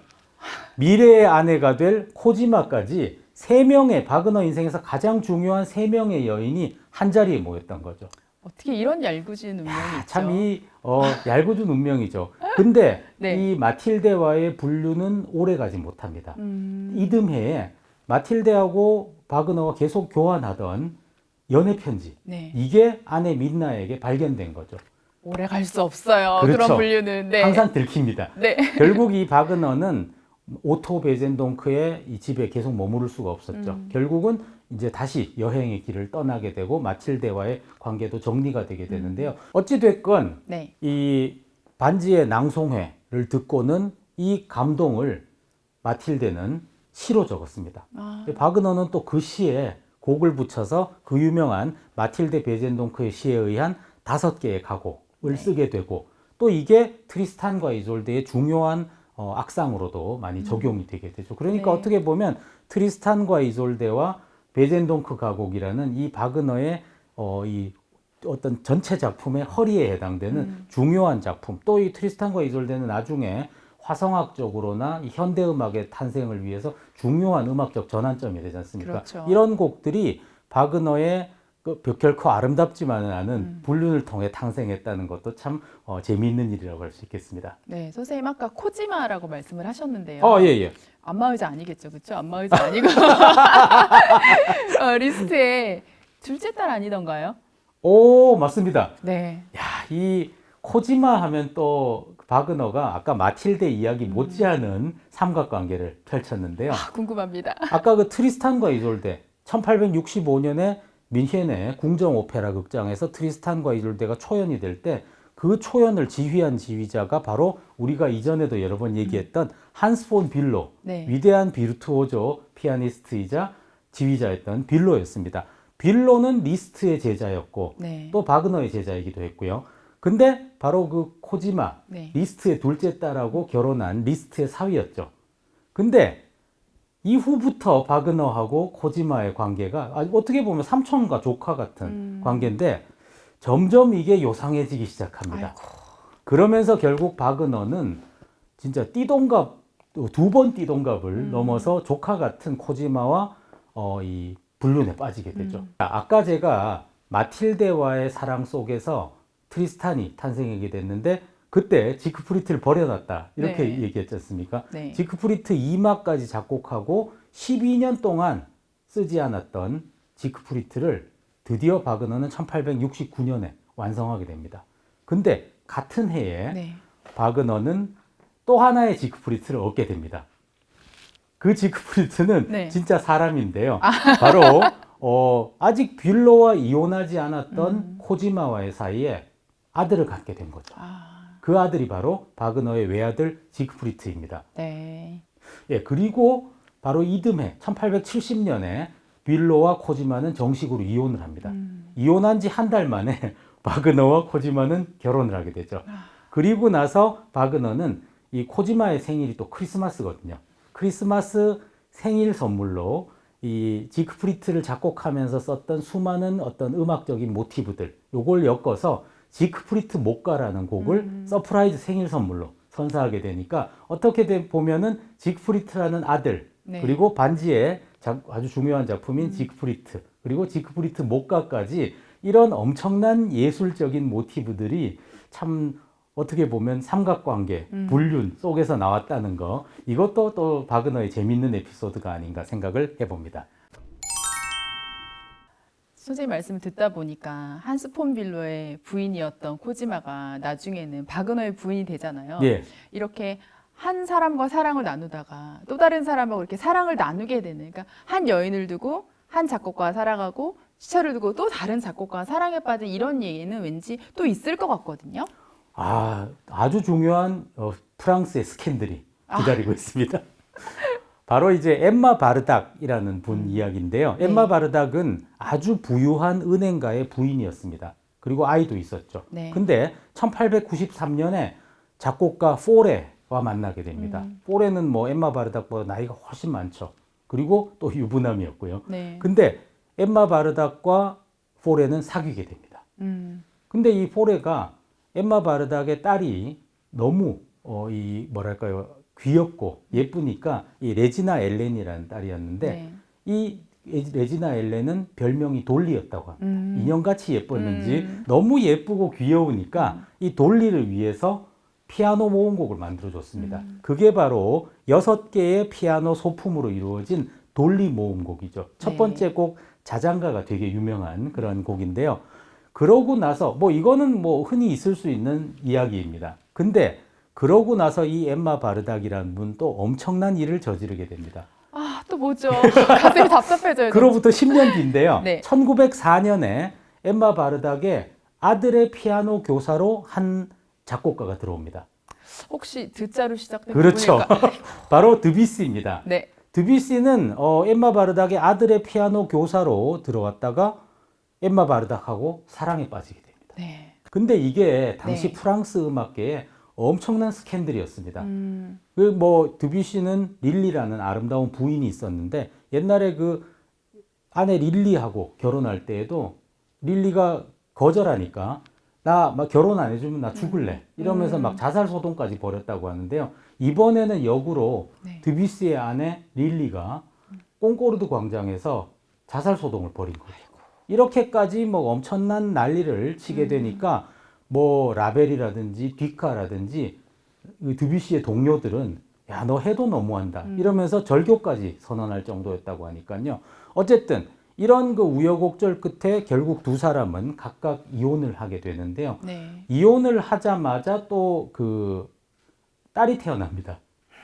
Speaker 2: 미래의 아내가 될 코지마까지 세 명의 바그너 인생에서 가장 중요한 세 명의 여인이 한 자리에 모였던 거죠.
Speaker 1: 어떻게 이런 얄궂은 운명이 있죠?
Speaker 2: 참 이, 어, 얄궂은 운명이죠. 근데
Speaker 1: 네.
Speaker 2: 이 마틸데와의 불륜은 오래 가지 못합니다.
Speaker 1: 음,
Speaker 2: 이듬해에 마틸데하고 바그너가 계속 교환하던 연애 편지
Speaker 1: 네.
Speaker 2: 이게 아내 민나에게 발견된 거죠.
Speaker 1: 오래 갈 수 없어요.
Speaker 2: 그렇죠.
Speaker 1: 그런 불륜은. 네.
Speaker 2: 항상 들킵니다.
Speaker 1: 네.
Speaker 2: 결국 이 바그너는 오토 베젠동크의 이 집에 계속 머무를 수가 없었죠.
Speaker 1: 음.
Speaker 2: 결국은 이제 다시 여행의 길을 떠나게 되고 마틸데와의 관계도 정리가 되게 되는데요. 어찌 됐건
Speaker 1: 네.
Speaker 2: 이 반지의 낭송회를 듣고는 이 감동을 마틸데는 시로 적었습니다.
Speaker 1: 아,
Speaker 2: 바그너는 또 그 시에 곡을 붙여서 그 유명한 마틸데 베젠동크의 시에 의한 다섯 개의 가곡을
Speaker 1: 네.
Speaker 2: 쓰게 되고 또 이게 트리스탄과 이졸데의 중요한 어, 악상으로도 많이 적용이 되게 되죠. 그러니까
Speaker 1: 음. 네.
Speaker 2: 어떻게 보면 트리스탄과 이졸데와 베젠동크 가곡이라는 이 바그너의 어, 이 어떤 전체 작품의 허리에 해당되는
Speaker 1: 음.
Speaker 2: 중요한 작품. 또 이 트리스탄과 이졸데는 나중에 화성학적으로나 이 현대 음악의 탄생을 위해서 중요한 음악적 전환점이 되지 않습니까?
Speaker 1: 그렇죠.
Speaker 2: 이런 곡들이 바그너의 그 결코 아름답지만은 않은
Speaker 1: 음.
Speaker 2: 불륜을 통해 탄생했다는 것도 참 어, 재미있는 일이라고 할 수 있겠습니다.
Speaker 1: 네. 선생님 아까 코지마라고 말씀을 하셨는데요.
Speaker 2: 어, 예, 예.
Speaker 1: 안마의자 아니겠죠, 그렇죠? 안마의자 아니고 어, 리스트의 둘째 딸 아니던가요?
Speaker 2: 오, 맞습니다.
Speaker 1: 네.
Speaker 2: 야, 이 코지마 하면 또 바그너가 아까 마틸데 이야기 못지않은 삼각관계를 펼쳤는데요.
Speaker 1: 아, 궁금합니다.
Speaker 2: 아까 그 트리스탄과 이졸데 1865년에 뮌헨의 궁정 오페라 극장에서 트리스탄과 이졸데가 초연이 될 때 그 초연을 지휘한 지휘자가 바로 우리가 이전에도 여러 번 얘기했던 한스 폰 뷜로
Speaker 1: 네.
Speaker 2: 위대한 비르투오조 피아니스트이자 지휘자였던 뷜로였습니다. 뷜로는 리스트의 제자였고
Speaker 1: 네.
Speaker 2: 또 바그너의 제자이기도 했고요. 근데 바로 그 코지마
Speaker 1: 네.
Speaker 2: 리스트의 둘째 딸하고 결혼한 리스트의 사위였죠. 근데 이후부터 바그너하고 코지마의 관계가 아, 어떻게 보면 삼촌과 조카 같은
Speaker 1: 음.
Speaker 2: 관계인데 점점 이게 요상해지기 시작합니다. 그러면서 결국 바그너는 진짜 띠동갑 두 번 띠동갑을
Speaker 1: 음.
Speaker 2: 넘어서 조카 같은 코지마와 어, 이 불륜에 빠지게 되죠.
Speaker 1: 음.
Speaker 2: 아까 제가 마틸데와의 사랑 속에서 트리스탄이 탄생하게 됐는데 그때 지크프리트를 버려놨다 이렇게
Speaker 1: 네.
Speaker 2: 얘기했지 않습니까?
Speaker 1: 네.
Speaker 2: 지크프리트 2마까지 작곡하고 12년 동안 쓰지 않았던 지크프리트를 드디어 바그너는 1869년에 완성하게 됩니다. 근데 같은 해에
Speaker 1: 네.
Speaker 2: 바그너는 또 하나의 지크프리트를 얻게 됩니다. 그 지크프리트는
Speaker 1: 네.
Speaker 2: 진짜 사람인데요. 바로 어, 아직 빌로와 이혼하지 않았던
Speaker 1: 음.
Speaker 2: 코지마와의 사이에 아들을 갖게 된 거죠.
Speaker 1: 아,
Speaker 2: 그 아들이 바로 바그너의 외아들 지크프리트입니다.
Speaker 1: 네.
Speaker 2: 예, 그리고 바로 이듬해 1870년에 빌로와 코지마는 정식으로 이혼을 합니다.
Speaker 1: 음.
Speaker 2: 이혼한 지 한 달 만에 바그너와 코지마는 결혼을 하게 되죠.
Speaker 1: 아.
Speaker 2: 그리고 나서 바그너는 이 코지마의 생일이 또 크리스마스거든요. 크리스마스 생일 선물로 이 지크프리트를 작곡하면서 썼던 수많은 어떤 음악적인 모티브들 요걸 엮어서 지크프리트 목가라는 곡을
Speaker 1: 음.
Speaker 2: surprise 생일 선물로 선사하게 되니까 어떻게 되- 보면은 지크프리트라는 아들
Speaker 1: 네.
Speaker 2: 그리고 반지의 자- 아주 중요한 작품인 지크프리트 그리고 지크프리트 목가까지 이런 엄청난 예술적인 모티브들이 참 어떻게 보면 삼각관계,
Speaker 1: 음.
Speaker 2: 불륜 속에서 나왔다는 거 이것도 또 바그너의 재밌는 에피소드가 아닌가 생각을 해봅니다.
Speaker 1: 선생님 말씀을 듣다 보니까 한스 폰 빌로의 부인이었던 코지마가 나중에는 바그너의 부인이 되잖아요.
Speaker 2: 예,
Speaker 1: 이렇게 한 사람과 사랑을 나누다가 또 다른 사람하고 이렇게 사랑을 나누게 되는 그러니까 한 여인을 두고 한 작곡가와 살아가고 시차를 두고 또 다른 작곡가와 사랑에 빠진 이런 얘기는 왠지 또 있을 것 같거든요.
Speaker 2: 아 아주 중요한 어, 프랑스의 스캔들이
Speaker 1: 아.
Speaker 2: 기다리고 있습니다. 바로 이제 엠마 바르닥이라는 분 이야기인데요.
Speaker 1: 네.
Speaker 2: 엠마 바르닥은 아주 부유한 은행가의 부인이었습니다. 그리고 아이도 있었죠.
Speaker 1: 네.
Speaker 2: 근데 1893년에 작곡가 포레와 만나게 됩니다.
Speaker 1: 음.
Speaker 2: 포레는 뭐 엠마 바르닥보다 나이가 훨씬 많죠. 그리고 또 유부남이었고요.
Speaker 1: 네.
Speaker 2: 근데 엠마 바르닥과 포레는 사귀게 됩니다.
Speaker 1: 음.
Speaker 2: 근데 이 포레가 엠마 바르닥의 딸이 너무 어, 이 뭐랄까요 귀엽고 예쁘니까 이 레지나 엘렌이라는 딸이었는데
Speaker 1: 네.
Speaker 2: 이 레지나 엘렌은 별명이 돌리였다고 합니다.
Speaker 1: 음.
Speaker 2: 인형같이 예뻤는지
Speaker 1: 음.
Speaker 2: 너무 예쁘고 귀여우니까 이 돌리를 위해서 피아노 모음곡을 만들어 줬습니다.
Speaker 1: 음.
Speaker 2: 그게 바로 여섯 개의 피아노 소품으로 이루어진 돌리 모음곡이죠. 첫
Speaker 1: 네.
Speaker 2: 번째 곡 자장가가 되게 유명한 그런 곡인데요. 그러고 나서 뭐 이거는 뭐 흔히 있을 수 있는 이야기입니다. 근데 그러고 나서 이 엠마 바르닥이라는 분또 엄청난 일을 저지르게 됩니다.
Speaker 1: 아, 또 뭐죠? 가슴이 답답해져요.
Speaker 2: 그로부터 10년 뒤인데요.
Speaker 1: 네.
Speaker 2: 1904년에 엠마 바르닥의 아들의 피아노 교사로 한 작곡가가 들어옵니다.
Speaker 1: 혹시 듣자로 시작된
Speaker 2: 그렇죠. 바로 드비스입니다.
Speaker 1: 네.
Speaker 2: 드비스는 어, 엠마 바르닥의 아들의 피아노 교사로 들어왔다가 엠마 바르닥하고 사랑에 빠지게 됩니다.
Speaker 1: 네.
Speaker 2: 근데 이게 당시
Speaker 1: 네.
Speaker 2: 프랑스 음악계에 엄청난 스캔들이었습니다.
Speaker 1: 음.
Speaker 2: 그뭐 드뷔시는 릴리라는 아름다운 부인이 있었는데 옛날에 그 아내 릴리하고 결혼할 때에도 릴리가 거절하니까 나 막 결혼 안 해주면 나 죽을래 이러면서
Speaker 1: 음.
Speaker 2: 막 자살 소동까지 벌였다고 하는데요. 이번에는 역으로
Speaker 1: 네.
Speaker 2: 드뷔시의 아내 릴리가 꽁꼬르드 광장에서 자살 소동을 벌인 거죠. 이렇게까지 뭐 엄청난 난리를 치게
Speaker 1: 음.
Speaker 2: 되니까 뭐 라벨이라든지 뒷카라든지 그 드뷔시의 동료들은 야 너 해도 너무한다
Speaker 1: 음.
Speaker 2: 이러면서 절교까지 선언할 정도였다고 하니까요. 어쨌든 이런 그 우여곡절 끝에 결국 두 사람은 각각 이혼을 하게 되는데요.
Speaker 1: 네.
Speaker 2: 이혼을 하자마자 또 그 딸이 태어납니다.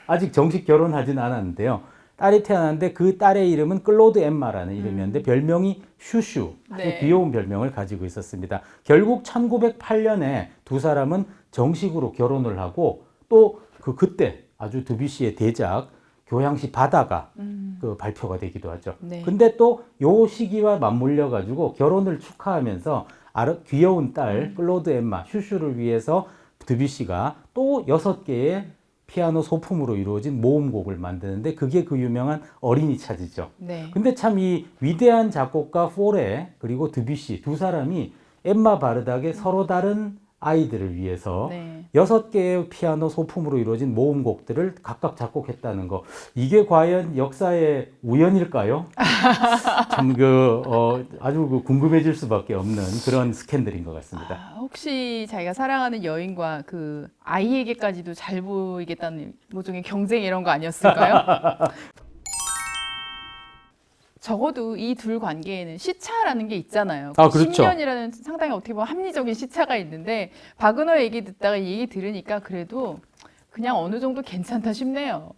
Speaker 2: 아직 정식 결혼하진 않았는데요. 딸이 태어났는데 그 딸의 이름은 클로드 엠마라는 이름이었는데 별명이 슈슈
Speaker 1: 네.
Speaker 2: 귀여운 별명을 가지고 있었습니다. 결국 1908년에 두 사람은 정식으로 결혼을 하고 또 그 그때 아주 드뷔시의 대작 교향시 바다가
Speaker 1: 음.
Speaker 2: 그 발표가 되기도 하죠.
Speaker 1: 네.
Speaker 2: 근데 또 요 시기와 맞물려 가지고 결혼을 축하하면서 아르, 귀여운 딸
Speaker 1: 음.
Speaker 2: 클로드 엠마 슈슈를 위해서 드뷔시가 또 여섯 개의 피아노 소품으로 이루어진 모음곡을 만드는데 그게 그 유명한 어린이 차지죠.
Speaker 1: 네.
Speaker 2: 근데 참 이 위대한 작곡가 포레 그리고 드뷔시 두 사람이 엠마 바르닥의 서로 다른 아이들을 위해서
Speaker 1: 네.
Speaker 2: 여섯 개의 피아노 소품으로 이루어진 모음곡들을 각각 작곡했다는 거 이게 과연 역사의 우연일까요? 참 그 어, 아주 그 궁금해질 수밖에 없는 그런 스캔들인 것 같습니다.
Speaker 1: 아, 혹시 자기가 사랑하는 여인과 그 아이에게까지도 잘 보이겠다는 모종의 경쟁 이런 거 아니었을까요? 적어도 이 둘 관계에는 시차라는 게 있잖아요.
Speaker 2: 아, 그렇죠.
Speaker 1: 10년이라는 상당히 어떻게 보면 합리적인 시차가 있는데 박은호 얘기 듣다가 이 얘기 들으니까 그래도 그냥 어느 정도 괜찮다 싶네요.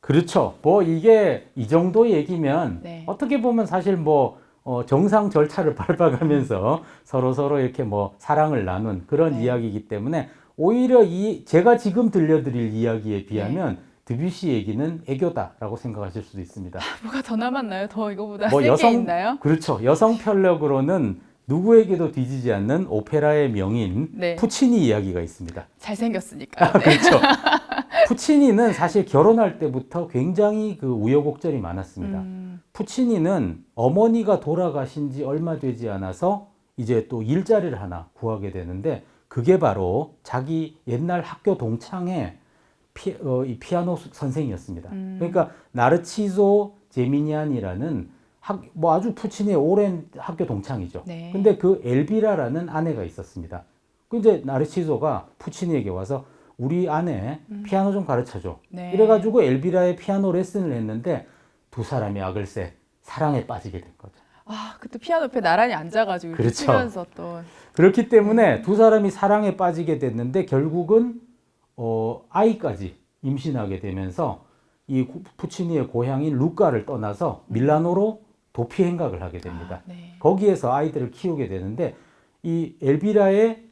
Speaker 2: 그렇죠. 뭐 이게 이 정도 얘기면
Speaker 1: 네.
Speaker 2: 어떻게 보면 사실 뭐 어, 정상 절차를 밟아가면서 서로 서로 이렇게 뭐 사랑을 나눈 그런
Speaker 1: 네.
Speaker 2: 이야기이기 때문에 오히려 이 제가 지금 들려드릴 이야기에 비하면
Speaker 1: 네.
Speaker 2: 드뷔시 얘기는 애교다라고 생각하실 수도 있습니다.
Speaker 1: 뭐가 더 남았나요? 더 이거보다
Speaker 2: 뭐 여성-
Speaker 1: 있나요?
Speaker 2: 그렇죠. 여성 편력으로는 누구에게도 뒤지지 않는 오페라의 명인
Speaker 1: 네.
Speaker 2: 푸치니 이야기가 있습니다.
Speaker 1: 잘생겼으니까. 네.
Speaker 2: 그렇죠. 푸치니는 사실 결혼할 때부터 굉장히 그 우여곡절이 많았습니다.
Speaker 1: 음,
Speaker 2: 푸치니는 어머니가 돌아가신 지 얼마 되지 않아서 이제 또 일자리를 하나 구하게 되는데 그게 바로 자기 옛날 학교 동창의 피, 어, 이 피아노 수- 선생이었습니다.
Speaker 1: 음.
Speaker 2: 그러니까 나르치소 제미니안이라는 학, 뭐 아주 푸치니의 오랜 학교 동창이죠.
Speaker 1: 네.
Speaker 2: 근데 그 엘비라라는 아내가 있었습니다. 그 이제 나르치소가 푸치니에게 와서 우리 아내 피아노 좀 가르쳐줘.
Speaker 1: 음. 네.
Speaker 2: 이래가지고 엘비라의 피아노 레슨을 했는데 두 사람이 악을새 사랑에 빠지게 된 거죠.
Speaker 1: 아, 그때 피아노 옆에 나란히 앉아가지고
Speaker 2: 그렇죠.
Speaker 1: 치면서 또
Speaker 2: 그렇기 때문에 두 사람이 사랑에 빠지게 됐는데 결국은 어, 아이까지 임신하게 되면서 이 구- 푸치니의 고향인 루카를 떠나서 밀라노로 도피 행각을 하게 됩니다.
Speaker 1: 아, 네.
Speaker 2: 거기에서 아이들을 키우게 되는데 이 엘비라의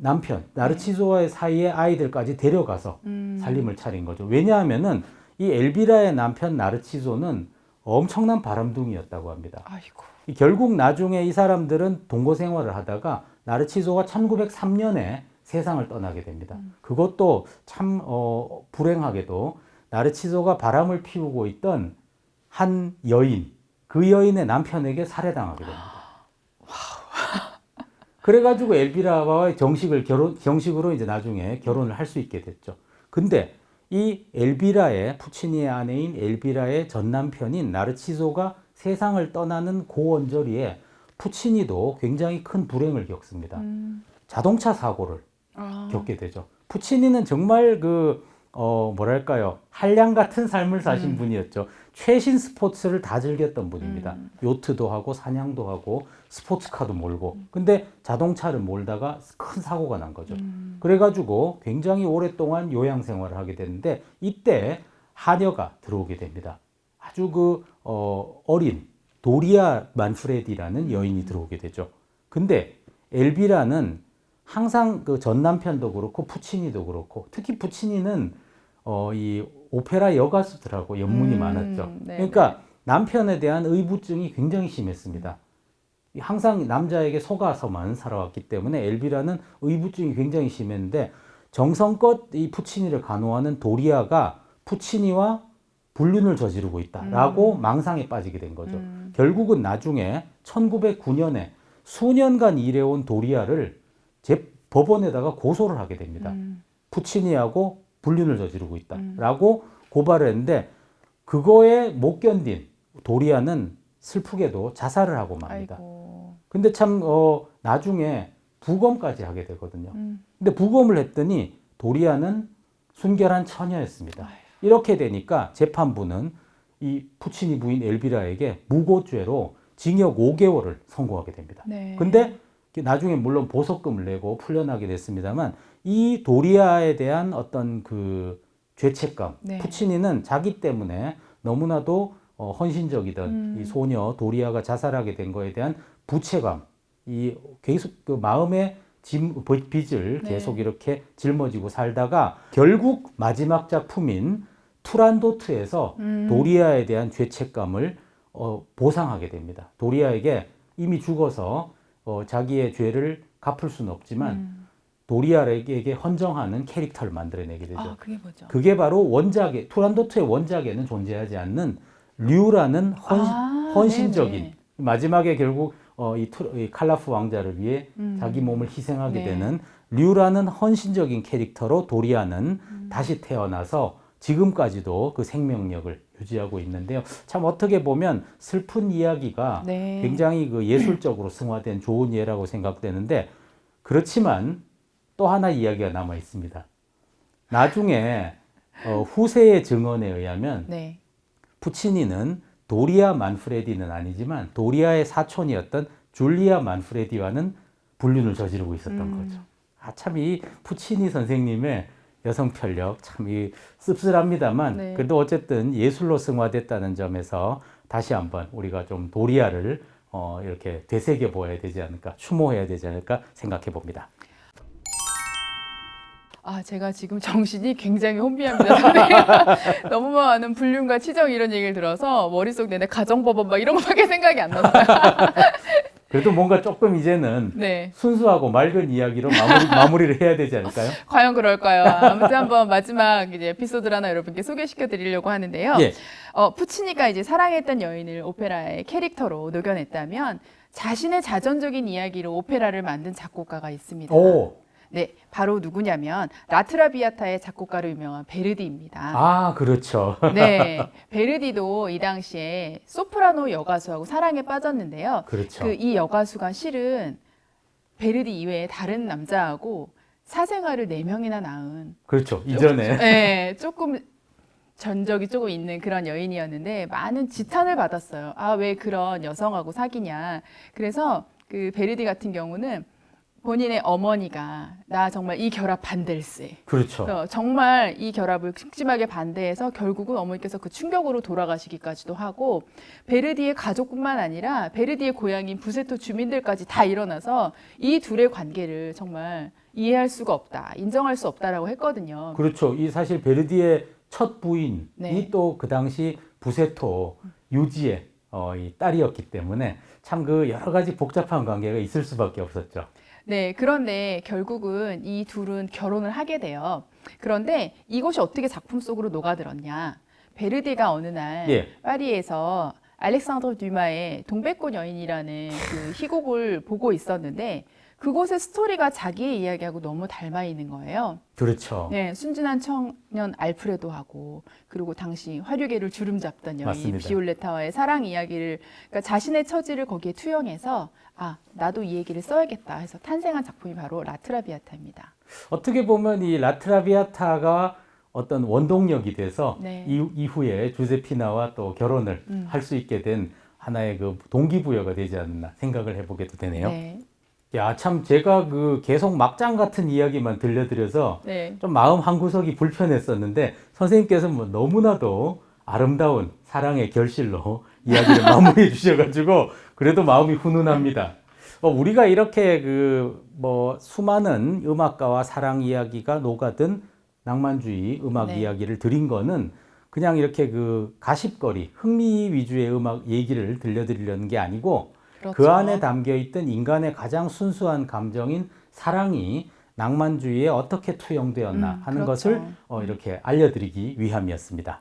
Speaker 2: 남편 나르치소와의 사이에 아이들까지 데려가서
Speaker 1: 음,
Speaker 2: 살림을 차린 거죠. 왜냐하면은 이 엘비라의 남편 나르치소는 엄청난 바람둥이였다고 합니다.
Speaker 1: 아이고.
Speaker 2: 이 결국 나중에 이 사람들은 동거 생활을 하다가 나르치소가 1903년에 세상을 떠나게 됩니다. 그것도 참 어, 불행하게도 나르치소가 바람을 피우고 있던 한 여인, 그 여인의 남편에게 살해당하게 됩니다. 그래가지고 엘비라와의 정식을 결혼, 정식으로 이제 나중에 결혼을 할 수 있게 됐죠. 근데 이 엘비라의 푸치니의 아내인 엘비라의 전 남편인 나르치소가 세상을 떠나는 고원저리에 푸치니도 굉장히 큰 불행을 겪습니다.
Speaker 1: 음,
Speaker 2: 자동차 사고를
Speaker 1: 아,
Speaker 2: 겪게 되죠. 푸치니는 정말 그, 어, 뭐랄까요. 한량 같은 삶을 사신
Speaker 1: 음.
Speaker 2: 분이었죠. 최신 스포츠를 다 즐겼던 분입니다.
Speaker 1: 음.
Speaker 2: 요트도 하고, 사냥도 하고, 스포츠카도 몰고. 근데 자동차를 몰다가 큰 사고가 난 거죠.
Speaker 1: 음,
Speaker 2: 그래가지고 굉장히 오랫동안 요양 생활을 하게 되는데, 이때 하녀가 들어오게 됩니다. 아주 그, 어, 어린 도리아 만프레디라는 여인이 들어오게 되죠. 근데 엘비라는 항상 그 전 남편도 그렇고 푸치니도 그렇고 특히 푸치니는 어, 이 오페라 여가수들하고 연문이
Speaker 1: 음,
Speaker 2: 많았죠.
Speaker 1: 네,
Speaker 2: 그러니까 남편에 대한 의부증이 굉장히 심했습니다. 항상 남자에게 속아서만 살아왔기 때문에 엘비라는 의부증이 굉장히 심했는데 정성껏 이 푸치니를 간호하는 도리아가 푸치니와 불륜을 저지르고 있다라고 망상에 빠지게 된 거죠.
Speaker 1: 음.
Speaker 2: 결국은 나중에 1909년에 수년간 일해온 도리아를 제 법원에다가 고소를 하게 됩니다.
Speaker 1: 음,
Speaker 2: 푸치니하고 불륜을 저지르고 있다라고 고발을 했는데 그거에 못 견딘 도리아는 슬프게도 자살을 하고 맙니다.
Speaker 1: 아이고.
Speaker 2: 근데 참 어, 나중에 부검까지 하게 되거든요.
Speaker 1: 음,
Speaker 2: 근데 부검을 했더니 도리아는 순결한 처녀였습니다. 이렇게 되니까 재판부는 이 푸치니 부인 엘비라에게 무고죄로 징역 5개월을 선고하게 됩니다.
Speaker 1: 네.
Speaker 2: 근데 나중에 물론 보석금을 내고 풀려나게 됐습니다만 이 도리아에 대한 어떤 그 죄책감,
Speaker 1: 네.
Speaker 2: 푸치니는 자기 때문에 너무나도 어, 헌신적이던
Speaker 1: 음.
Speaker 2: 이 소녀 도리아가 자살하게 된 거에 대한 부채감, 이 계속 그 마음의 짐, 빚을
Speaker 1: 네.
Speaker 2: 계속 이렇게 짊어지고 살다가 결국 마지막 작품인 투란도트에서
Speaker 1: 음.
Speaker 2: 도리아에 대한 죄책감을 어, 보상하게 됩니다. 도리아에게 이미 죽어서 어, 자기의 죄를 갚을 수는 없지만
Speaker 1: 음.
Speaker 2: 도리아에게 헌정하는 캐릭터를 만들어내게 되죠.
Speaker 1: 아, 그게 뭐죠?
Speaker 2: 그게 바로 원작에 투란도트의 원작에는 존재하지 않는 류라는 헌,
Speaker 1: 아,
Speaker 2: 헌신적인
Speaker 1: 네네.
Speaker 2: 마지막에 결국 어, 이, 투, 이 칼라프 왕자를 위해
Speaker 1: 음.
Speaker 2: 자기 몸을 희생하게
Speaker 1: 네.
Speaker 2: 되는 류라는 헌신적인 캐릭터로 도리아는
Speaker 1: 음.
Speaker 2: 다시 태어나서 지금까지도 그 생명력을 유지하고 있는데요. 참 어떻게 보면 슬픈 이야기가
Speaker 1: 네.
Speaker 2: 굉장히 그 예술적으로 승화된 좋은 예라고 생각되는데 그렇지만 또 하나 이야기가 남아 있습니다. 나중에 어, 후세의 증언에 의하면
Speaker 1: 네.
Speaker 2: 푸치니는 도리아 만프레디는 아니지만 도리아의 사촌이었던 줄리아 만프레디와는 불륜을 저지르고 있었던
Speaker 1: 음.
Speaker 2: 거죠. 아, 참 이 푸치니 선생님의 여성 편력 참 이 씁쓸합니다만
Speaker 1: 네.
Speaker 2: 그래도 어쨌든 예술로 승화됐다는 점에서 다시 한번 우리가 좀 도리아를 어, 이렇게 되새겨 보아야 되지 않을까 추모해야 되지 않을까 생각해 봅니다.
Speaker 1: 아, 제가 지금 정신이 굉장히 혼미합니다. 너무 많은 불륜과 치정 이런 얘기를 들어서 머릿속 내내 가정법원 막 이런 거밖에 생각이 안 나서요.
Speaker 2: 그래도 뭔가 조금 이제는
Speaker 1: 네.
Speaker 2: 순수하고 맑은 이야기로 마무리, 마무리 를 해야 되지 않을까요?
Speaker 1: 과연 그럴까요? 아무튼 한번 마지막 이제 에피소드를 하나 여러분께 소개시켜 드리려고 하는데요.
Speaker 2: 예.
Speaker 1: 어, 푸치니가 이제 사랑했던 여인을 오페라의 캐릭터로 녹여냈다면 자신의 자전적인 이야기로 오페라를 만든 작곡가가 있습니다.
Speaker 2: 오,
Speaker 1: 네, 바로 누구냐면 라트라비아타의 작곡가로 유명한 베르디입니다.
Speaker 2: 아 그렇죠.
Speaker 1: 네, 베르디도 이 당시에 소프라노 여가수하고 사랑에 빠졌는데요.
Speaker 2: 그렇죠.
Speaker 1: 그 이 여가수가 실은 베르디 이외에 다른 남자하고 사생활을 네 명이나 낳은
Speaker 2: 그렇죠. 이전에
Speaker 1: 네, 조금 전적이 조금 있는 그런 여인이었는데 많은 지탄을 받았어요. 아, 왜 그런 여성하고 사귀냐. 그래서 그 베르디 같은 경우는 본인의 어머니가 나 정말 이 결합 반댈세.
Speaker 2: 그렇죠.
Speaker 1: 어, 정말 이 결합을 극심하게 반대해서 결국은 어머니께서 그 충격으로 돌아가시기까지도 하고 베르디의 가족뿐만 아니라 베르디의 고향인 부세토 주민들까지 다 일어나서 이 둘의 관계를 정말 이해할 수가 없다, 인정할 수 없다라고 했거든요.
Speaker 2: 그렇죠. 이 사실 베르디의 첫 부인이
Speaker 1: 네.
Speaker 2: 또그 당시 부세토 유지의 어, 이 딸이었기 때문에 참 그 여러 가지 복잡한 관계가 있을 수밖에 없었죠.
Speaker 1: 네, 그런데 결국은 이 둘은 결혼을 하게 돼요. 그런데 이것이 어떻게 작품 속으로 녹아들었냐? 베르디가 어느 날
Speaker 2: 예.
Speaker 1: 파리에서 알렉산드르 듀마의 동백꽃 여인이라는 그 희곡을 보고 있었는데 그곳의 스토리가 자기의 이야기하고 너무 닮아 있는 거예요.
Speaker 2: 그렇죠.
Speaker 1: 네, 순진한 청년 알프레도하고 그리고 당시 화류계를 주름 잡던 여인
Speaker 2: 맞습니다.
Speaker 1: 비올레타와의 사랑 이야기를 그러니까 자신의 처지를 거기에 투영해서 아 나도 이 얘기를 써야겠다 해서 탄생한 작품이 바로 라트라비아타입니다.
Speaker 2: 어떻게 보면 이 라트라비아타가 어떤 원동력이 돼서
Speaker 1: 네.
Speaker 2: 이, 이후에 주제피나와 또 결혼을
Speaker 1: 음.
Speaker 2: 할수 있게 된 하나의 그 동기부여가 되지 않나 생각을 해보게도 되네요.
Speaker 1: 네,
Speaker 2: 야, 참 제가 그 계속 막장 같은 이야기만 들려드려서
Speaker 1: 네,
Speaker 2: 좀 마음 한구석이 불편했었는데 선생님께서 뭐 너무나도 아름다운 사랑의 결실로 이야기를 마무리해 주셔가지고 그래도 마음이 훈훈합니다. 어, 우리가 이렇게 그 뭐 수많은 음악가와 사랑 이야기가 녹아든 낭만주의 음악
Speaker 1: 네.
Speaker 2: 이야기를 드린 거는 그냥 이렇게 그 가십거리 흥미 위주의 음악 얘기를 들려드리려는 게 아니고
Speaker 1: 그렇죠.
Speaker 2: 그 안에 담겨 있던 인간의 가장 순수한 감정인 사랑이 낭만주의에 어떻게 투영되었나
Speaker 1: 음,
Speaker 2: 하는
Speaker 1: 그렇죠.
Speaker 2: 것을 어, 이렇게 알려드리기 위함이었습니다.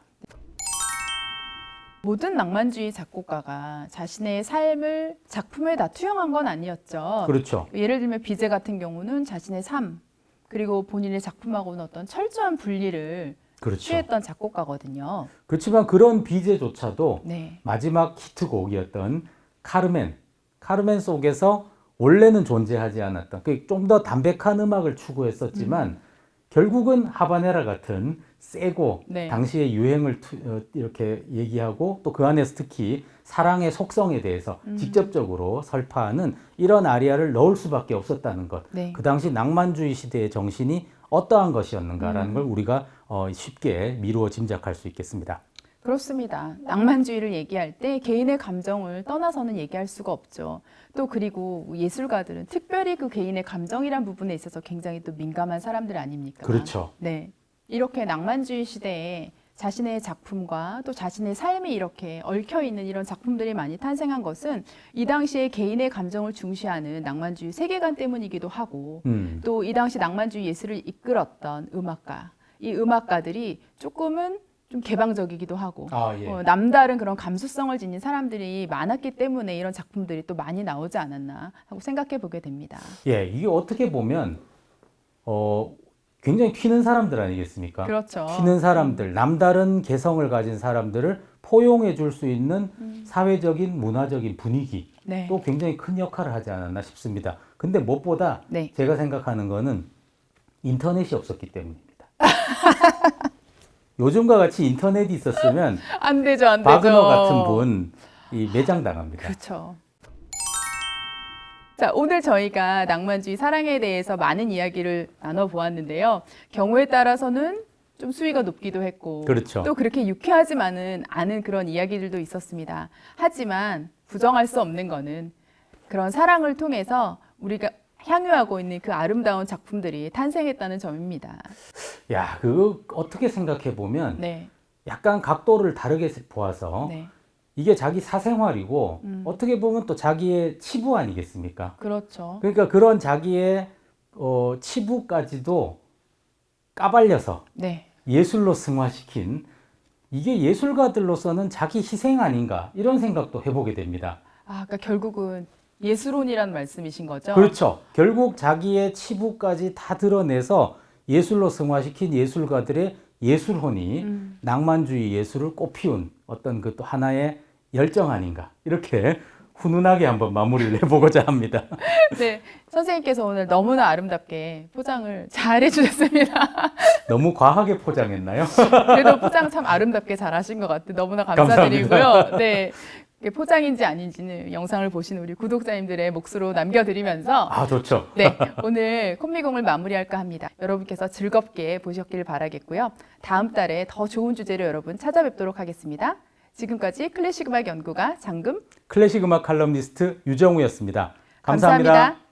Speaker 1: 모든 낭만주의 작곡가가 자신의 삶을 작품에 다 투영한 건 아니었죠.
Speaker 2: 그렇죠.
Speaker 1: 예를 들면 비제 같은 경우는 자신의 삶 그리고 본인의 작품하고는 어떤 철저한 분리를
Speaker 2: 그렇죠.
Speaker 1: 취했던 작곡가거든요.
Speaker 2: 그렇지만 그런 비제조차도
Speaker 1: 네,
Speaker 2: 마지막 히트곡이었던 카르멘, 카르멘 속에서 원래는 존재하지 않았던 그좀더 담백한 음악을 추구했었지만
Speaker 1: 음.
Speaker 2: 결국은 하바네라 같은 세고
Speaker 1: 네.
Speaker 2: 당시의 유행을 투- 어, 이렇게 얘기하고 또 그 안에서 특히 사랑의 속성에 대해서
Speaker 1: 음.
Speaker 2: 직접적으로 설파하는 이런 아리아를 넣을 수밖에 없었다는 것.
Speaker 1: 네.
Speaker 2: 그 당시 낭만주의 시대의 정신이 어떠한 것이었는가라는
Speaker 1: 음.
Speaker 2: 걸 우리가 어, 쉽게 미루어 짐작할 수 있겠습니다.
Speaker 1: 그렇습니다. 낭만주의를 얘기할 때 개인의 감정을 떠나서는 얘기할 수가 없죠. 또 그리고 예술가들은 특별히 그 개인의 감정이란 부분에 있어서 굉장히 또 민감한 사람들 아닙니까?
Speaker 2: 그렇죠.
Speaker 1: 네. 이렇게 낭만주의 시대에 자신의 작품과 또 자신의 삶이 이렇게 얽혀 있는 이런 작품들이 많이 탄생한 것은 이 당시에 개인의 감정을 중시하는 낭만주의 세계관 때문이기도 하고
Speaker 2: 음.
Speaker 1: 또이 당시 낭만주의 예술을 이끌었던 음악가, 이 음악가들이 조금은 좀 개방적이기도 하고
Speaker 2: 아, 예.
Speaker 1: 어, 남다른 그런 감수성을 지닌 사람들이 많았기 때문에 이런 작품들이 또 많이 나오지 않았나 하고 생각해 보게 됩니다.
Speaker 2: 예, 이게 어떻게 보면 어, 굉장히 튀는 사람들 아니겠습니까?
Speaker 1: 그렇죠.
Speaker 2: 튀는 사람들, 남다른 개성을 가진 사람들을 포용해 줄 수 있는 사회적인 문화적인 분위기
Speaker 1: 음. 네.
Speaker 2: 또 굉장히 큰 역할을 하지 않았나 싶습니다. 근데 무엇보다
Speaker 1: 네.
Speaker 2: 제가 생각하는 거는 인터넷이 없었기 때문입니다. 요즘과 같이 인터넷이 있었으면
Speaker 1: 안 되죠, 안 되죠.
Speaker 2: 바그너 같은 분 이 매장 당합니다.
Speaker 1: 그렇죠. 자, 오늘 저희가 낭만주의 사랑에 대해서 많은 이야기를 나눠 보았는데요. 경우에 따라서는 좀 수위가 높기도 했고
Speaker 2: 그렇죠.
Speaker 1: 또 그렇게 유쾌하지만은 않은 그런 이야기들도 있었습니다. 하지만 부정할 수 없는 거는 그런 사랑을 통해서 우리가 향유하고 있는 그 아름다운 작품들이 탄생했다는 점입니다.
Speaker 2: 야, 그거 어떻게 생각해 보면
Speaker 1: 네.
Speaker 2: 약간 각도를 다르게 보아서
Speaker 1: 네.
Speaker 2: 이게 자기 사생활이고
Speaker 1: 음.
Speaker 2: 어떻게 보면 또 자기의 치부 아니겠습니까?
Speaker 1: 그렇죠.
Speaker 2: 그러니까 그런 자기의 어, 치부까지도 까발려서
Speaker 1: 네.
Speaker 2: 예술로 승화시킨 이게 예술가들로서는 자기 희생 아닌가 이런 생각도 해보게 됩니다.
Speaker 1: 아, 그러니까 결국은 예술혼이라는 말씀이신 거죠?
Speaker 2: 그렇죠. 결국 자기의 치부까지 다 드러내서 예술로 승화시킨 예술가들의 예술혼이
Speaker 1: 음.
Speaker 2: 낭만주의 예술을 꽃피운 어떤 그 또 하나의 열정 아닌가 이렇게 훈훈하게 한번 마무리를 해보고자 합니다.
Speaker 1: 네, 선생님께서 오늘 너무나 아름답게 포장을 잘 해주셨습니다.
Speaker 2: 너무 과하게 포장했나요?
Speaker 1: 그래도 포장 참 아름답게 잘 하신 것 같아요. 너무나 감사드리고요. 네. 이게 포장인지 아닌지는 영상을 보신 우리 구독자님들의 몫으로 남겨드리면서
Speaker 2: 아 좋죠.
Speaker 1: 네, 오늘 콤미공을 마무리할까 합니다. 여러분께서 즐겁게 보셨길 바라겠고요. 다음 달에 더 좋은 주제로 여러분 찾아뵙도록 하겠습니다. 지금까지 클래식 음악 연구가 장금
Speaker 2: 클래식 음악 칼럼니스트 유정우였습니다 감사합니다.
Speaker 1: 감사합니다.